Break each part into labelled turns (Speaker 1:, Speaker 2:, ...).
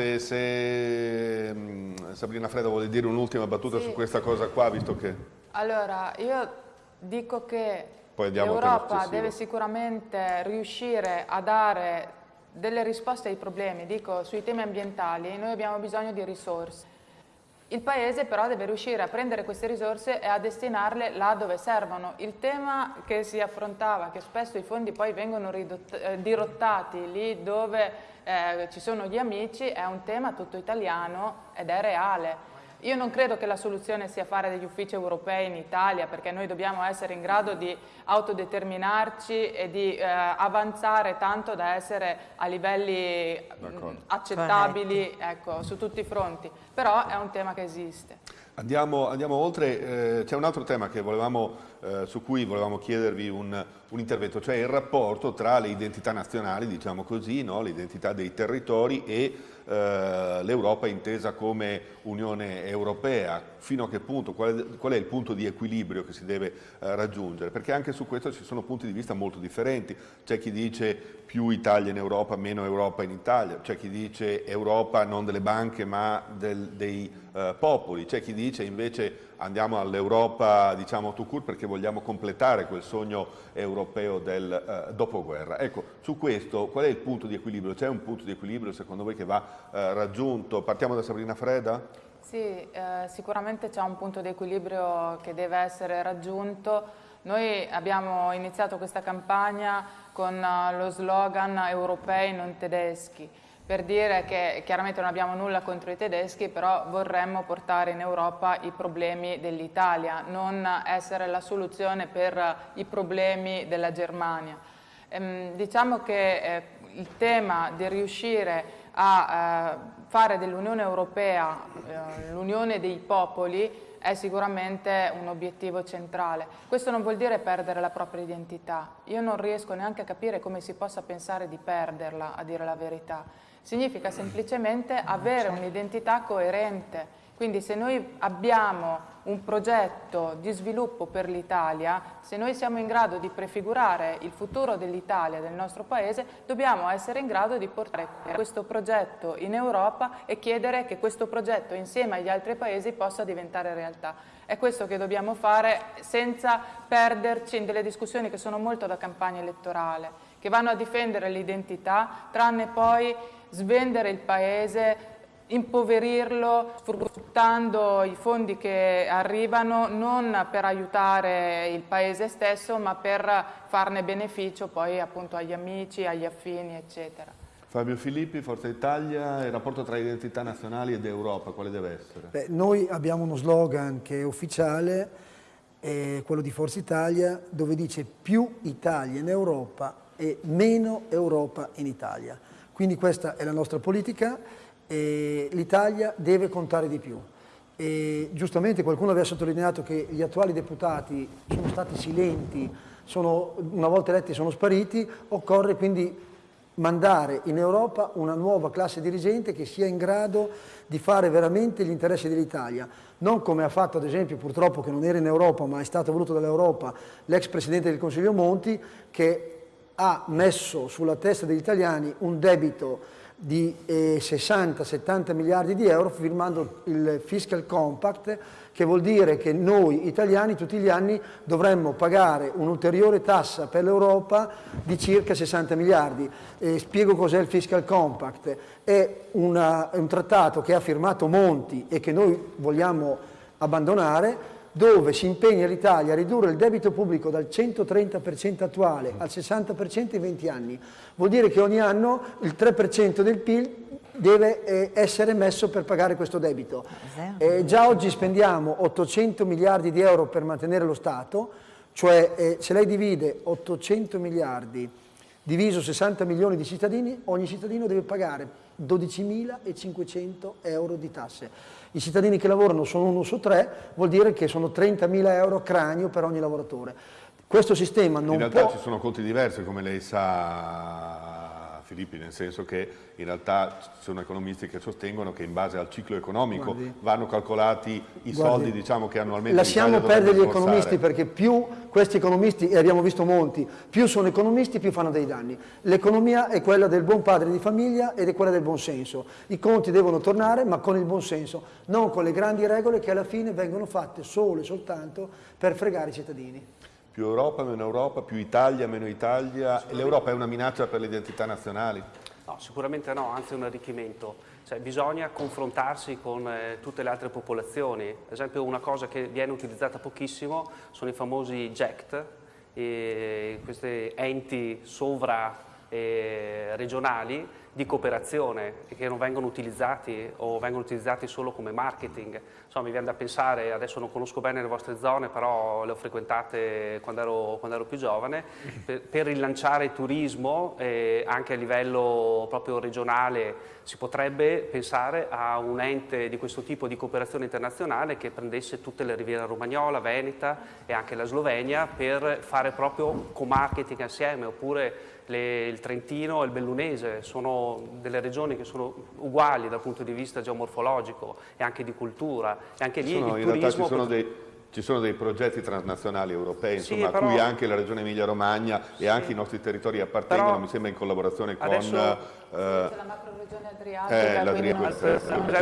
Speaker 1: Se, se mm, Sabrina Fredda vuole dire un'ultima battuta sì. su questa cosa qua, visto che...
Speaker 2: Allora, io dico che l'Europa deve sicuramente riuscire a dare delle risposte ai problemi, dico sui temi ambientali, noi abbiamo bisogno di risorse. Il Paese però deve riuscire a prendere queste risorse e a destinarle là dove servono. Il tema che si affrontava, che spesso i fondi poi vengono eh, dirottati lì dove eh, ci sono gli amici, è un tema tutto italiano ed è reale. Io non credo che la soluzione sia fare degli uffici europei in Italia perché noi dobbiamo essere in grado di autodeterminarci e di eh, avanzare tanto da essere a livelli mh, accettabili ecco, su tutti i fronti, però è un tema che esiste.
Speaker 1: Andiamo, andiamo oltre, eh, c'è un altro tema volevamo, eh, su cui volevamo chiedervi un, un, intervento, cioè il rapporto tra le identità nazionali, diciamo così, no? l'identità dei territori e eh, l'Europa intesa come Unione Europea, fino a che punto, qual è, qual è il punto di equilibrio che si deve eh, raggiungere, perché anche su questo ci sono punti di vista molto differenti, c'è chi dice più Italia in Europa, meno Europa in Italia, c'è chi dice Europa non delle banche ma del, dei eh, popoli, c'è chi dice invece andiamo all'Europa diciamo to court perché vogliamo completare quel sogno europeo del eh, dopoguerra. Ecco, su questo qual è il punto di equilibrio? C'è un punto di equilibrio secondo voi che va eh, raggiunto? Partiamo da Sabrina Freda?
Speaker 2: Sì, eh, sicuramente c'è un punto di equilibrio che deve essere raggiunto. Noi abbiamo iniziato questa campagna con uh, lo slogan europei non tedeschi per dire che chiaramente non abbiamo nulla contro i tedeschi, però vorremmo portare in Europa i problemi dell'Italia, non essere la soluzione per i problemi della Germania. Ehm, diciamo che eh, il tema di riuscire a eh, fare dell'Unione Europea eh, l'unione dei popoli è sicuramente un obiettivo centrale. Questo non vuol dire perdere la propria identità. Io non riesco neanche a capire come si possa pensare di perderla, a dire la verità significa semplicemente avere certo. un'identità coerente. Quindi se noi abbiamo un progetto di sviluppo per l'Italia, se noi siamo in grado di prefigurare il futuro dell'Italia, del nostro Paese, dobbiamo essere in grado di portare questo progetto in Europa e chiedere che questo progetto insieme agli altri Paesi possa diventare realtà. È questo che dobbiamo fare senza perderci in delle discussioni che sono molto da campagna elettorale, che vanno a difendere l'identità, tranne poi svendere il paese, impoverirlo sfruttando i fondi che arrivano non per aiutare il paese stesso ma per farne beneficio poi appunto agli amici, agli affini eccetera.
Speaker 1: Fabio Filippi, Forza Italia, il rapporto tra identità nazionali ed Europa, quale deve essere?
Speaker 3: Beh, noi abbiamo uno slogan che è ufficiale, è quello di Forza Italia, dove dice più Italia in Europa e meno Europa in Italia. Quindi questa è la nostra politica e l'Italia deve contare di più. E giustamente qualcuno aveva sottolineato che gli attuali deputati sono stati silenti, sono, una volta eletti sono spariti, occorre quindi mandare in Europa una nuova classe dirigente che sia in grado di fare veramente gli interessi dell'Italia, non come ha fatto ad esempio purtroppo che non era in Europa ma è stato voluto dall'Europa l'ex Presidente del Consiglio Monti che ha messo sulla testa degli italiani un debito di eh, 60-70 miliardi di euro firmando il Fiscal Compact che vuol dire che noi italiani tutti gli anni dovremmo pagare un'ulteriore tassa per l'Europa di circa 60 miliardi. Eh, spiego cos'è il Fiscal Compact. È, una, è un trattato che ha firmato Monti e che noi vogliamo abbandonare dove si impegna l'Italia a ridurre il debito pubblico dal 130% attuale al 60% in 20 anni. Vuol dire che ogni anno il 3% del PIL deve eh, essere messo per pagare questo debito. Eh, già oggi spendiamo 800 miliardi di euro per mantenere lo Stato, cioè eh, se lei divide 800 miliardi diviso 60 milioni di cittadini, ogni cittadino deve pagare 12.500 euro di tasse. I cittadini che lavorano sono uno su tre, vuol dire che sono 30.000 euro cranio per ogni lavoratore. Questo sistema non può...
Speaker 1: In realtà può... ci sono conti diversi, come lei sa Filippi, nel senso che in realtà ci sono economisti che sostengono che in base al ciclo economico Guardi. vanno calcolati i Guardi. soldi diciamo, che annualmente
Speaker 3: Lasciamo perdere gli economisti perché più questi economisti, e abbiamo visto molti, più sono economisti più fanno dei danni. L'economia è quella del buon padre di famiglia ed è quella del buon senso. I conti devono tornare ma con il buon senso, non con le grandi regole che alla fine vengono fatte solo e soltanto per fregare i cittadini.
Speaker 1: Più Europa, meno Europa, più Italia, meno Italia. L'Europa è una minaccia per le identità nazionali?
Speaker 4: No, sicuramente no, anzi è un arricchimento. Cioè, bisogna confrontarsi con eh, tutte le altre popolazioni. Ad esempio una cosa che viene utilizzata pochissimo sono i famosi JECT, questi enti sovra eh, regionali di cooperazione che non vengono utilizzati o vengono utilizzati solo come marketing. Insomma, mi viene da pensare, adesso non conosco bene le vostre zone, però le ho frequentate quando ero, quando ero più giovane, per, per rilanciare il turismo eh, anche a livello proprio regionale si potrebbe pensare a un ente di questo tipo di cooperazione internazionale che prendesse tutte le riviere romagnola, veneta e anche la Slovenia per fare proprio co-marketing assieme oppure le, il Trentino e il Bellunese sono delle regioni che sono uguali dal punto di vista geomorfologico e anche di cultura e anche lì
Speaker 1: sono,
Speaker 4: il
Speaker 1: turismo... Ci sono, dei, ci sono dei progetti transnazionali europei insomma, sì, però, a cui anche la regione Emilia-Romagna sì, e anche i nostri territori appartengono, mi sembra in collaborazione con...
Speaker 2: Adesso, eh, Adriatica. Eh, quindi...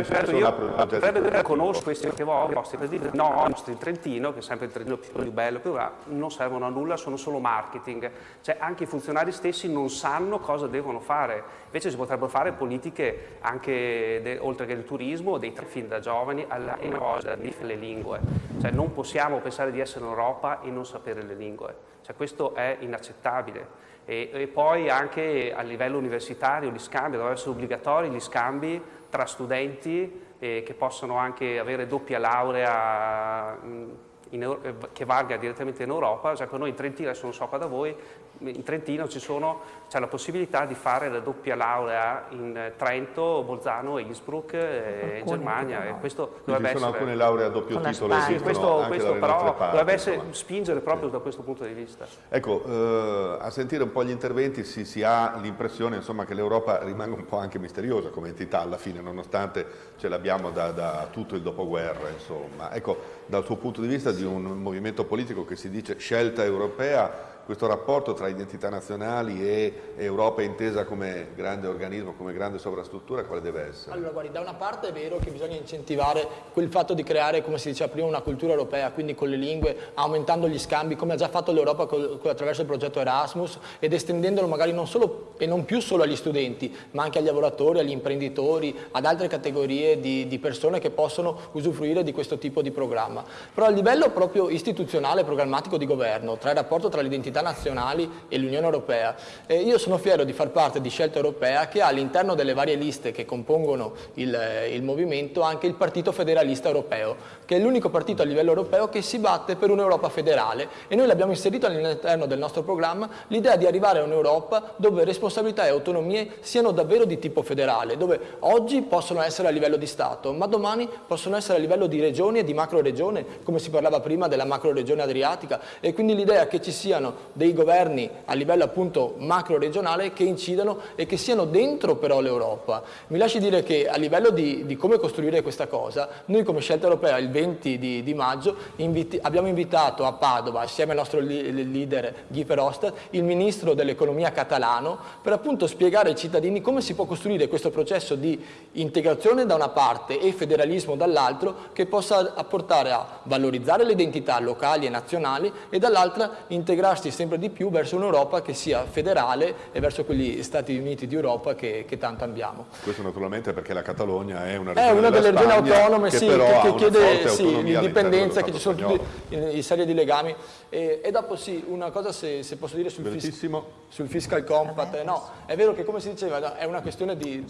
Speaker 4: Certo, io conosco questi che vostri presidenti, no, i nostri in Trentino, che è sempre il Trentino più bello, più là, non servono a nulla, sono solo marketing. Cioè anche i funzionari stessi non sanno cosa devono fare. Invece si potrebbero fare politiche anche, de, oltre che del turismo, dei fin da giovani, alla cosa, le lingue. Cioè non possiamo pensare di essere in Europa e non sapere le lingue. Cioè questo è inaccettabile. E, e, poi anche a livello universitario gli scambi, devono essere obbligatori gli scambi tra studenti eh, che possono anche avere doppia laurea in, in, che valga direttamente in Europa, ad esempio noi in Trentino, adesso non so qua da voi, in Trentino c'è la possibilità di fare la doppia laurea in Trento, Bolzano e Innsbruck eh, in Germania. E questo
Speaker 1: dovrebbe
Speaker 4: sono
Speaker 1: essere... alcune lauree a doppio titolo
Speaker 4: sì, questo, questo però parti, dovrebbe essere, spingere proprio sì. da questo punto di vista.
Speaker 1: Ecco, eh, a sentire un po' gli interventi si, si ha l'impressione che l'Europa rimanga un po' anche misteriosa come entità alla fine, nonostante ce l'abbiamo da, da, tutto il dopoguerra. Insomma. Ecco, dal suo punto di vista di un movimento politico che si dice scelta europea, questo rapporto tra identità nazionali e Europa intesa come grande organismo, come grande sovrastruttura, quale deve essere?
Speaker 5: Allora, guardi, da una parte è vero che bisogna incentivare quel fatto di creare, come si diceva prima, una cultura europea, quindi con le lingue, aumentando gli scambi, come ha già fatto l'Europa attraverso il progetto Erasmus, ed estendendolo magari non solo e non più solo agli studenti, ma anche agli lavoratori, agli imprenditori, ad altre categorie di, di persone che possono usufruire di questo tipo di programma. Però a livello proprio istituzionale, programmatico di governo, tra il rapporto tra l'identità comunità nazionali e l'Unione Europea. Eh, io sono fiero di far parte di Scelta Europea che ha all'interno delle varie liste che compongono il, il movimento anche il Partito Federalista Europeo, che è l'unico partito a livello europeo che si batte per un'Europa federale e noi l'abbiamo inserito all'interno del nostro programma l'idea di arrivare a un'Europa dove responsabilità e autonomie siano davvero di tipo federale, dove oggi possono essere a livello di Stato, ma domani possono essere a livello di regioni e di macro regione, come si parlava prima della macro regione adriatica, e quindi l'idea che ci siano dei governi a livello appunto macro regionale che incidano e che siano dentro però l'Europa. Mi lasci dire che a livello di, di, come costruire questa cosa, noi come scelta europea il 20 di, di maggio inviti, abbiamo invitato a Padova, assieme al nostro leader Guy Verhofstadt, il ministro dell'economia catalano, per appunto spiegare ai cittadini come si può costruire questo processo di integrazione da una parte e federalismo dall'altro che possa apportare a valorizzare le identità locali e nazionali e dall'altra integrarsi sempre di più verso un'Europa che sia federale e verso quegli Stati Uniti d'Europa che, che tanto abbiamo.
Speaker 1: Questo naturalmente perché la Catalogna è una regione
Speaker 5: È una delle regioni autonome
Speaker 1: che,
Speaker 5: sì, che, che chiede sì, l'indipendenza, che ci sono tutti i, i serie di legami. E, e, dopo sì, una cosa se, se posso dire sul, fis, sul fiscal compact, no, è vero che come si diceva è una questione di,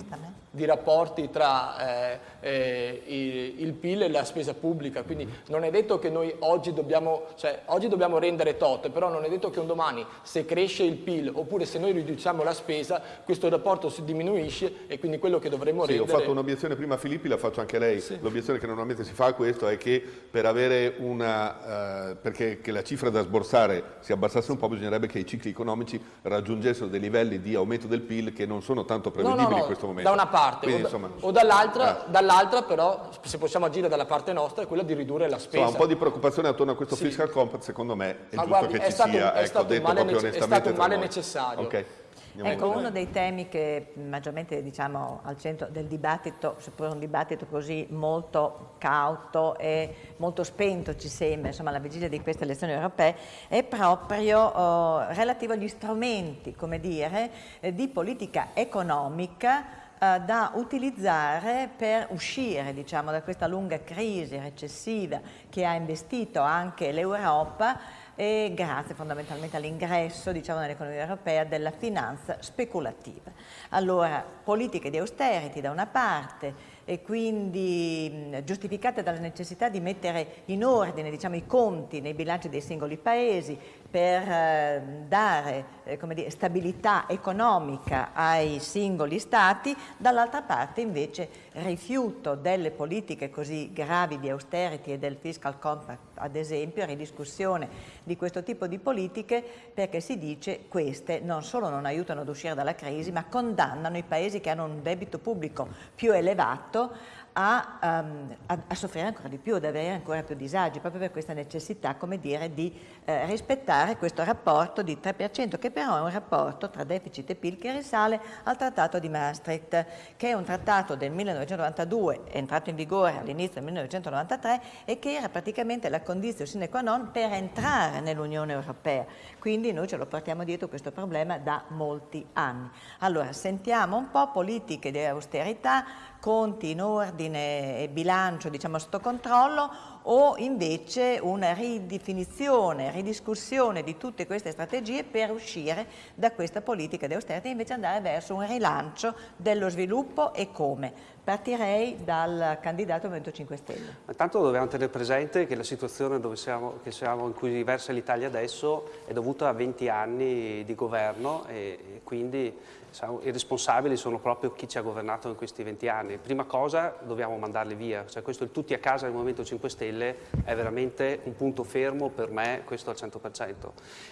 Speaker 5: di rapporti tra eh, eh, il, il, PIL e la spesa pubblica, quindi non è detto che noi oggi dobbiamo, cioè, oggi dobbiamo rendere tot, però non è detto che un domani se cresce il PIL oppure se noi riduciamo la spesa, questo rapporto si diminuisce e quindi quello che dovremmo
Speaker 1: sì,
Speaker 5: rendere...
Speaker 1: ho fatto un'obiezione prima a Filippi, la faccio anche a lei.
Speaker 5: Sì.
Speaker 1: L'obiezione che normalmente si fa a questo è che per avere una... Eh, perché che la cifra da sborsare si abbassasse un po' bisognerebbe che i cicli economici raggiungessero dei livelli di aumento del PIL che non sono tanto
Speaker 5: No,
Speaker 1: prevedibili
Speaker 5: no, no,
Speaker 1: in questo momento.
Speaker 5: da una parte
Speaker 1: Quindi,
Speaker 5: o, da-
Speaker 1: insomma,
Speaker 5: o dall'altra,
Speaker 1: eh.
Speaker 5: dall'altra però se possiamo agire dalla parte nostra è quella di ridurre la spesa.
Speaker 1: Insomma, un po' di preoccupazione attorno a questo
Speaker 5: Sì.
Speaker 1: fiscal compact secondo me è
Speaker 5: Ma
Speaker 1: giusto
Speaker 5: guardi,
Speaker 1: che
Speaker 5: è
Speaker 1: ci
Speaker 5: stato-
Speaker 1: sia,
Speaker 5: è
Speaker 1: ecco,
Speaker 5: stato un male è stato un male necessario.
Speaker 1: Ok. Andiamo
Speaker 6: Ecco, uno dei temi che maggiormente diciamo al centro del dibattito, seppur un dibattito così molto cauto e molto spento ci sembra, insomma, alla vigilia di queste elezioni europee, è proprio eh, relativo agli strumenti, come dire, eh, di politica economica eh, da utilizzare per uscire diciamo, da questa lunga crisi recessiva che ha investito anche l'Europa e grazie fondamentalmente all'ingresso diciamo, nell'economia europea della finanza speculativa. Allora, politiche di austerity da una parte e quindi giustificate dalla necessità di mettere in ordine diciamo, i conti nei bilanci dei singoli paesi per eh, dare eh, dire, stabilità economica ai singoli stati, dall'altra parte invece rifiuto delle politiche così gravi di austerity e del fiscal compact ad esempio, ridiscussione di questo tipo di politiche perché si dice queste non solo non aiutano ad uscire dalla crisi ma condannano i paesi che hanno un debito pubblico più elevato a, ehm, a- a soffrire ancora di più, ad avere ancora più disagi, proprio per questa necessità, come dire, di eh, rispettare questo rapporto di 3%, che però è un rapporto tra deficit e PIL che risale al Trattato di Maastricht, che è un trattato del 1992, è entrato in vigore all'inizio del 1993 e che era praticamente la condizione sine qua non per entrare nell'Unione Europea. Quindi noi ce lo portiamo dietro questo problema da molti anni. Allora, sentiamo un po' politiche di austerità, conti in ordine e bilancio diciamo sotto controllo o invece una ridefinizione, ridiscussione di tutte queste strategie per uscire da questa politica di austerità e invece andare verso un rilancio dello sviluppo e come. Partirei dal candidato Movimento 5 Stelle.
Speaker 4: Intanto dobbiamo tenere presente che la situazione siamo, che siamo in cui versa l'Italia adesso è dovuta a 20 anni di governo e, quindi i responsabili sono proprio chi ci ha governato in questi 20 anni. Prima cosa dobbiamo mandarli via, cioè questo il tutti a casa del Movimento 5 Stelle è veramente un punto fermo per me, questo al 100%.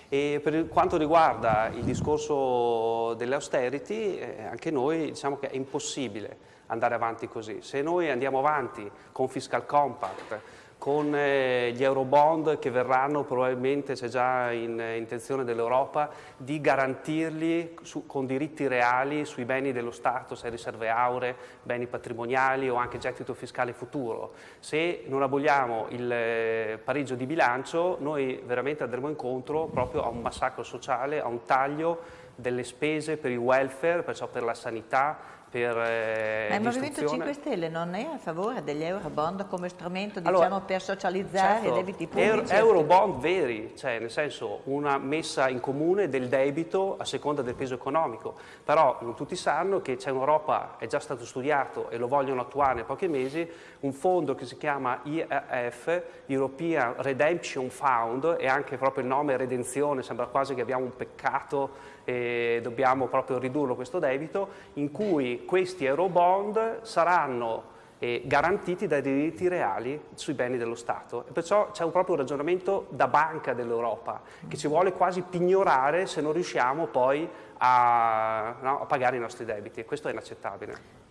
Speaker 4: E per quanto riguarda il discorso delle austerity, eh, anche noi diciamo che è impossibile andare avanti così. Se noi andiamo avanti con fiscal compact, con eh, gli eurobond che verranno, probabilmente c'è già in eh, intenzione dell'Europa, di garantirli su- con diritti reali sui beni dello Stato, se riserve auree, beni patrimoniali o anche gettito fiscale futuro. Se non aboliamo il eh, pareggio di bilancio, noi veramente andremo incontro proprio a un massacro sociale, a un taglio delle spese per il welfare, perciò per la sanità, per eh,
Speaker 6: Ma il Movimento
Speaker 4: l'istruzione.
Speaker 6: 5 Stelle non è a favore degli eurobond come strumento
Speaker 4: Allora,
Speaker 6: diciamo, per socializzare
Speaker 4: Certo,
Speaker 6: i debiti
Speaker 4: euro-
Speaker 6: pubblici?
Speaker 4: Eurobond veri, cioè nel senso una messa in comune del debito a seconda del peso economico, però non tutti sanno che c'è un'Europa, è già stato studiato e lo vogliono attuare in pochi mesi, un fondo che si chiama IRF, European Redemption Fund, e anche proprio il nome redenzione, sembra quasi che abbiamo un peccato e dobbiamo proprio ridurlo questo debito, in cui questi eurobond saranno eh, garantiti dai diritti reali sui beni dello Stato. E perciò c'è un proprio ragionamento da banca dell'Europa che ci vuole quasi pignorare se non riusciamo poi a, no, a pagare i nostri debiti e questo è inaccettabile.